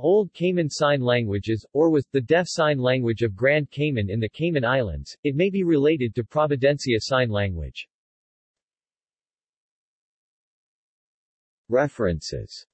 Old Cayman Sign Languages, or was, the Deaf Sign Language of Grand Cayman in the Cayman Islands. It may be related to Providencia Sign Language. References